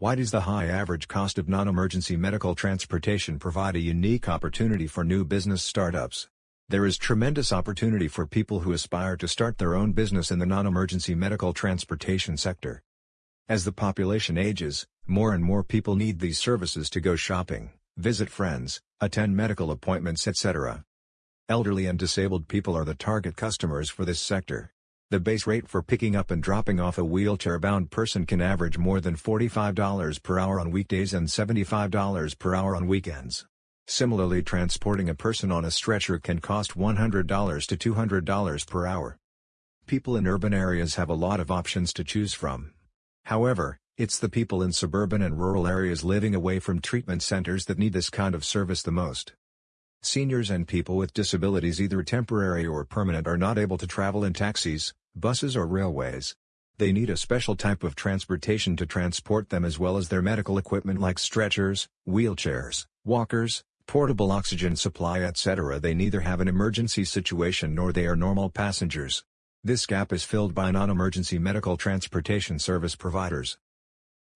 Why does the high average cost of non-emergency medical transportation provide a unique opportunity for new business startups? There is tremendous opportunity for people who aspire to start their own business in the non-emergency medical transportation sector. As the population ages, more and more people need these services to go shopping, visit friends, attend medical appointments etc. Elderly and disabled people are the target customers for this sector. The base rate for picking up and dropping off a wheelchair-bound person can average more than $45 per hour on weekdays and $75 per hour on weekends. Similarly transporting a person on a stretcher can cost $100 to $200 per hour. People in urban areas have a lot of options to choose from. However, it's the people in suburban and rural areas living away from treatment centers that need this kind of service the most. Seniors and people with disabilities either temporary or permanent are not able to travel in taxis, buses or railways. They need a special type of transportation to transport them as well as their medical equipment like stretchers, wheelchairs, walkers, portable oxygen supply etc. They neither have an emergency situation nor they are normal passengers. This gap is filled by non-emergency medical transportation service providers.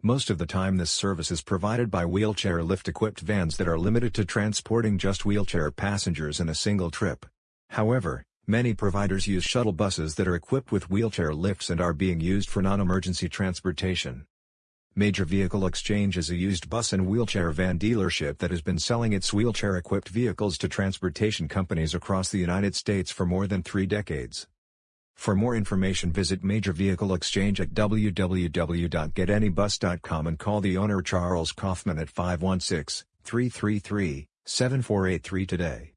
Most of the time this service is provided by wheelchair lift-equipped vans that are limited to transporting just wheelchair passengers in a single trip. However, many providers use shuttle buses that are equipped with wheelchair lifts and are being used for non-emergency transportation. Major Vehicle Exchange is a used bus and wheelchair van dealership that has been selling its wheelchair-equipped vehicles to transportation companies across the United States for more than three decades. For more information visit Major Vehicle Exchange at www.getanybus.com and call the owner Charles Kaufman at 516-333-7483 today.